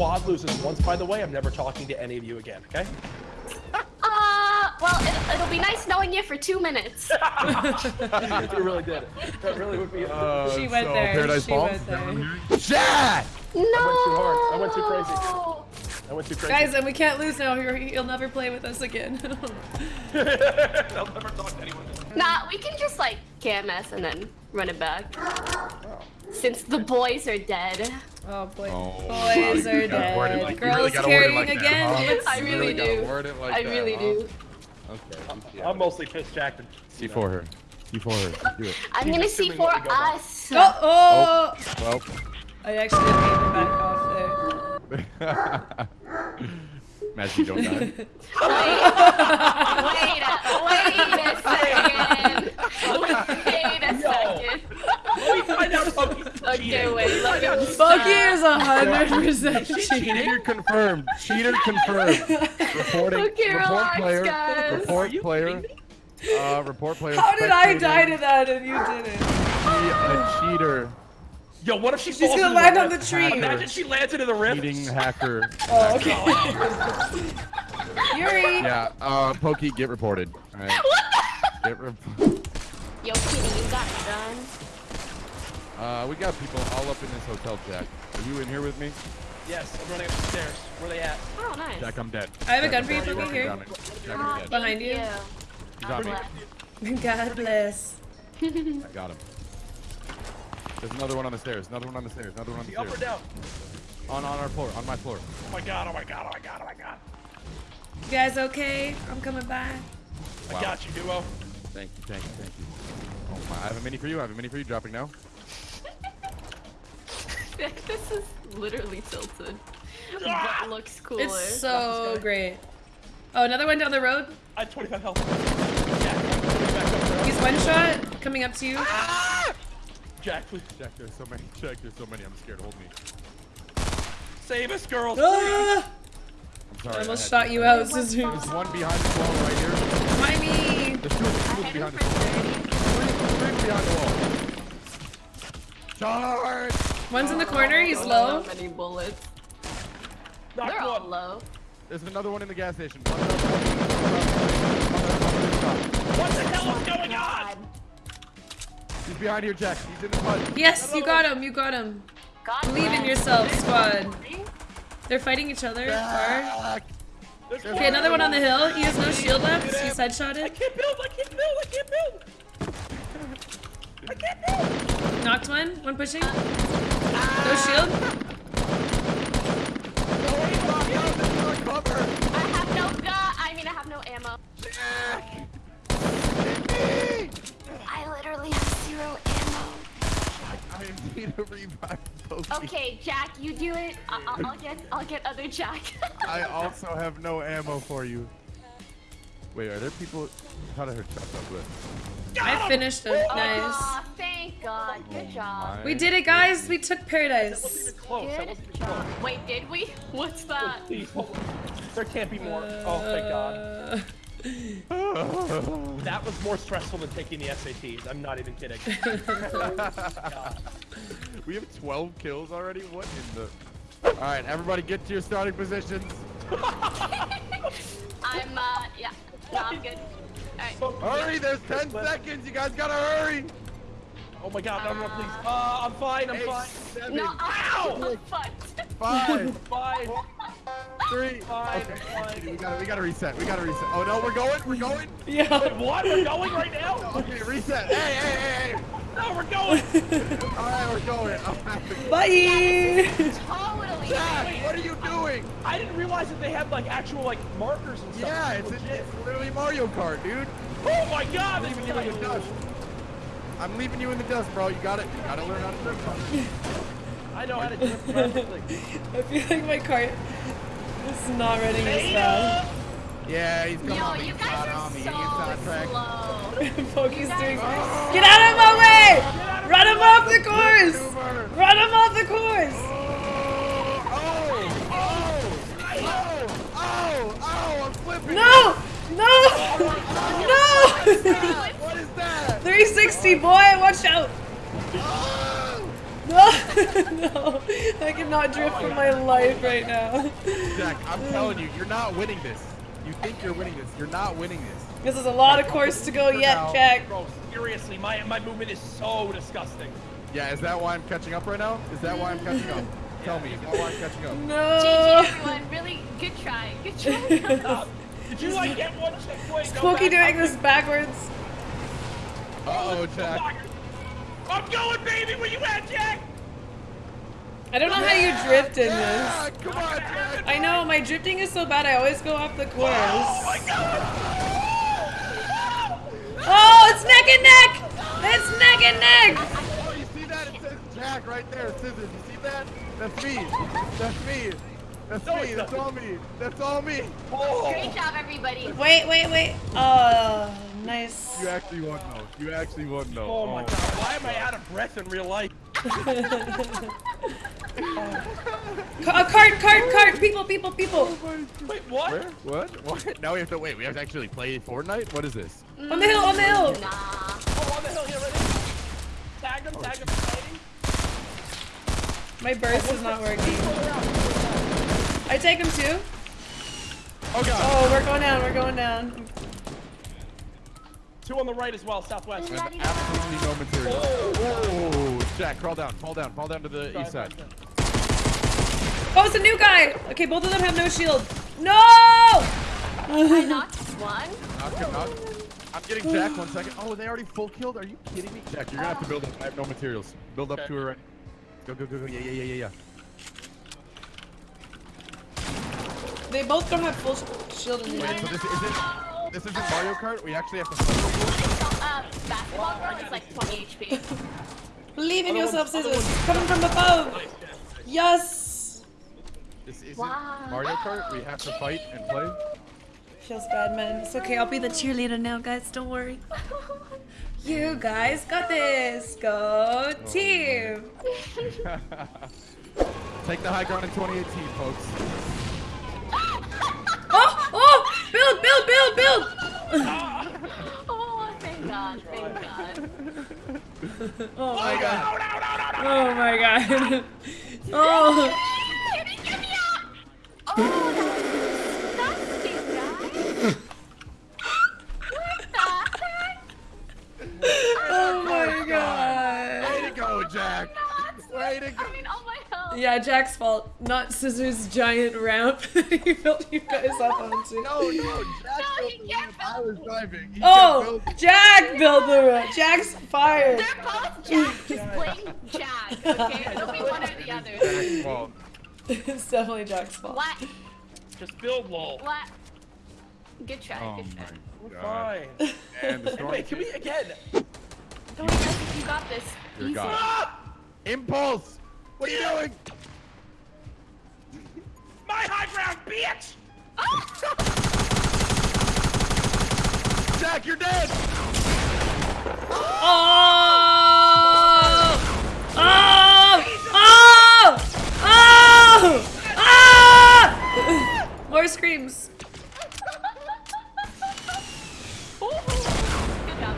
squad loses once, by the way, I'm never talking to any of you again, okay? Uh, well, it, it'll be nice knowing you for two minutes. you really did. That really would be. Uh, She went so there. Paradise She Falls? went there. Jack! no. went too hard. I went too crazy. I went too crazy. Guys, and we can't lose now. You're- You'll never play with us again. I'll never talk to anyone. Nah, we can just like KMS and then run it back. Since the boys are dead. Oh boy. Oh, Boys you are gotta word it dead. like- Girls really gotta word it carrying like that, again. huh? Let's- I You really do. word it like I that, really huh? do. Okay. I'm mostly pissed Jack. to- C4 her. C4 her. Do it. I'm He's gonna see assuming for what go by. us. Oh, oh! Well. I actually did make the back off there. Imagine you don't die. Wait, wait, a, wait a second. Wait a second. Let me find out something. Okay, wait, let me Bucky is a hundred percent cheating. Cheater confirmed. Cheater confirmed. Reporting. Okay, report relax, player. guys. Report player. Uh, report player. How did I die to that and you didn't? Be a cheater. Yo, what if she She's falls gonna land the on the rift? tree. Imagine she lands into the rift. Cheating hacker. Oh, okay. Yuri! Yeah. Uh, Pokey, get reported. All right. Get rep- Yo, Kitty, you got it done. Uh, we got people all up in this hotel, Jack. Are you in here with me? Yes, I'm running up the stairs. Where are they at? Oh, nice. Jack, I'm dead. I have a gun for you, I'm Pokey, here. Jack, I'm dead. Behind thank you. He's on me. God bless. I got him. There's another one on the stairs. Another one on the stairs. Another one on the stairs. Up or down? On on our floor. On my floor. Oh my god, oh my god, oh my god, oh my god. You guys okay? I'm coming by. Wow. I got you, duo. Thank you. Thank you. Thank you. Oh my! I have a mini for you. I have a mini for you. Dropping now. this is literally tilted. Ah! But looks cooler. It's so great. Oh, another one down the road. I have 25 health. Jack, put me back up there. He's one shot coming up to you. Jack, please. Jack, there's so many. Jack, there's so many. I'm scared. Hold me. Save us, girls. Ah! I'm sorry. I almost had shot to- you out, What's scissors. There's one behind the wall right here. Behind me! There's two, there's two I hit him behind the wall. Three, three behind the wall. Charge! One's in the corner, he's low. How many bullets? Knock They're all low. There's another one in the gas station. What the hell oh is going on? He's behind here, Jack. He's in the mud. Yes, you got him, you got him. God Believe in yourself, squad. They're fighting each other hard. Jack! There's Okay, another one on the hill. He has no shield left. He's I headshotted. can't build, I can't build, I can't build. I can't build. Knocked one. One pushing. No shield. No, he's not. No, this is cover. I have no gun. I mean, I have no ammo. Jack! Hit me! I literally have zero ammo. I need a revive Pokey. Okay, Jack, you do it. I- I'll, I'll get, I'll get other Jack. I also have no ammo for you. Wait, are there people? How did I heard shots up there. I finished him. Nice. Aw, thank God. Good job. We did it, guys. We took That wasn't Paradise. even. That wasn't even job. Wait, did we? What's that? Please, hold on. There can't be more. Oh, thank God. Uh, That was more stressful than taking the SATs. I'm not even kidding. we have 12 kills already? What in the... Alright, everybody get to your starting positions. I'm, uh, yeah. No, I'm good. Alright. Hurry, there's 10 seconds. You guys gotta hurry. Oh my God, no, no, no, please. Uh, I'm fine, I'm Eight, fine. seven, No, Ow! I'm fucked. five, three. Fine, Okay, fine. we gotta, we gotta reset. We gotta reset. Oh no, we're going. We're going. yeah. What? We're going right now? Okay, reset. Hey, hey, hey, hey. No, we're going. All right, we're going. I'm. Bye. Doing? I didn't realize that they had like actual like markers and stuff. Yeah, it's, Legit. it's literally Mario Kart, dude. Oh my God, I'm leaving you in the dust. I'm leaving you in the dust, bro. You got it. You gotta learn how to drift. I know how to drift perfectly. I feel like my cart is not running as Hey, fast. Yeah, he's coming Yo, on me. you guys are on me. so He's slow. Pokey's doing. Get out of my way! Run him off the course! Run him off the course! Oh! I'm. No! No! No! What is that? 360, boy! Watch out! Oh! no, I cannot drift for my life right now. Jack, I'm telling you, you're not winning this. You think you're winning this. You're not winning this. This is a lot of course to go yet, now. Jack. Bro, seriously, my my movement is so disgusting. Yeah, is that why I'm catching up right now? Is that why I'm catching up? Tell me, is I'm catching up? GG No. everyone, really good try. Good try. Did you like get one checkpoint? go doing this backwards. Uh-oh, Jack. I'm going, baby. Where you at, Jack? I don't know how you drift in this. Come on, Jack. I know, my drifting is so bad, I always go off the course. Oh my God! Oh, it's neck and neck! It's neck and neck! Oh, you see that? It says Jack right there, scissors. You see that? That's me. That's me. That's No, me. That's all me. That's all me. Oh. Great job, everybody. Wait, wait, wait. Oh, nice. You actually won though. You actually won though. Oh my oh. God! Why am I out of breath in real life? a uh, cart, cart, cart! People, people, people! Oh wait, what? Where? What? What? Now we have to wait. We have to actually play Fortnite. What is this? On the hill, on the hill! Nah. Oh, on the hill here, ready? Tag him, tag him, fighting. My burst is not working. I take him too? Oh god. Oh, we're going down, we're going down. Two on the right as well, southwest. I have absolutely no material. Oh, Jack, crawl down, fall down, fall down to the east side. Oh, it's a new guy! Okay, both of them have no shield. No! I knocked one. Knock, knock. I'm getting Jack one second. Oh, they already full killed? Are you kidding me? Jack, you're gonna have to build up. I have no materials. Build up Okay. to her right. Go, go, go, go. Yeah, yeah, yeah, yeah, yeah. They both don't have full sh- shield in Wait, so this isn't this isn't Mario Kart? We actually have to fight people? Uh, basketball girl is like 20 HP. Believe in yourself, scissors. Coming from above. Yes! This isn't Wow. Mario Kart. We have to fight and play. Feels bad, man. It's okay, I'll be the cheerleader now, guys. Don't worry. You guys got this. Go team. Take the high ground in 2018, folks. Oh, oh! Build, build, build, build! oh, thank God, thank God. Oh my god. No, no, no, no, no. Oh my god. Oh. oh. Get me out! Oh, that's disgusting, guys. What the heck? Oh my god. Way to go, Jack. Nuts. Way to go. I mean, oh my hell. Yeah, Jack's fault, not Scissors' giant ramp he built you guys up onto. No, no, Jack No, built he the can't ramp. I was driving. He Oh, kept building. Jack built the ramp. Jack's fired. They're both Jack. Just blame Jack, okay? It'll be one or the other. Jack's fault. it's definitely Jack's fault. What? Just build lol. What? Good try, Oh good try. my We're god. fine. And the storm. Wait, can we again? Don't worry, guys, you got this. Dear Easy. God. Ah! Impulse! What are you doing? My high ground, bitch! Jack, you're dead! Oh! Oh! Oh! Oh! Ah! More screams. Ooh, Good job.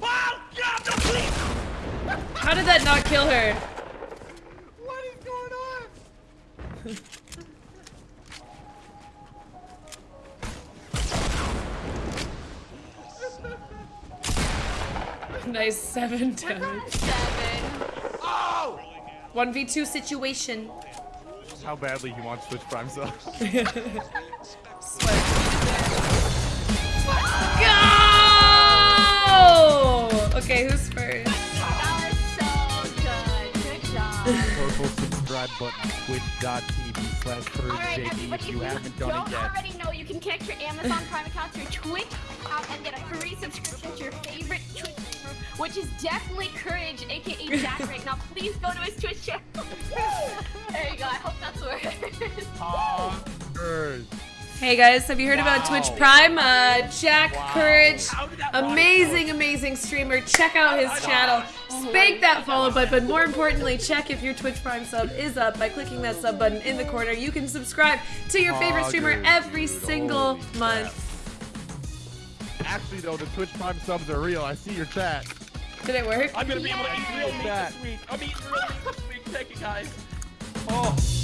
Wow! God, no, please! How did that not kill her? What is going on? Nice seven damage. Seven. Oh! 1v2 situation. How badly he wants Twitch Prime so. Go! Okay, who's first? That was so good. Good job. Purple subscribe button, twitch.tv slash Alright, JD everybody, if you haven't you done don't it yet. already know, you can connect your Amazon Prime account to your Twitch account and get a free subscription to your favorite Twitch streamer, which is definitely Courage, aka Jack right now. Please go to his Twitch channel. there you go. I hope that's where it is. Hey guys, have you heard about Twitch Prime? Uh, Jack Courage, How did that amazing, amazing streamer. Check out his channel. Spank that follow button, but more importantly, check if your Twitch Prime sub is up by clicking that sub button in the corner. You can subscribe to your favorite streamer every single month. actually though, the Twitch Prime subs are real. I see your chat. Did it work? I'm gonna be able to eat real meat That. this week. I'm eating real meat this week. Thank you guys. Oh.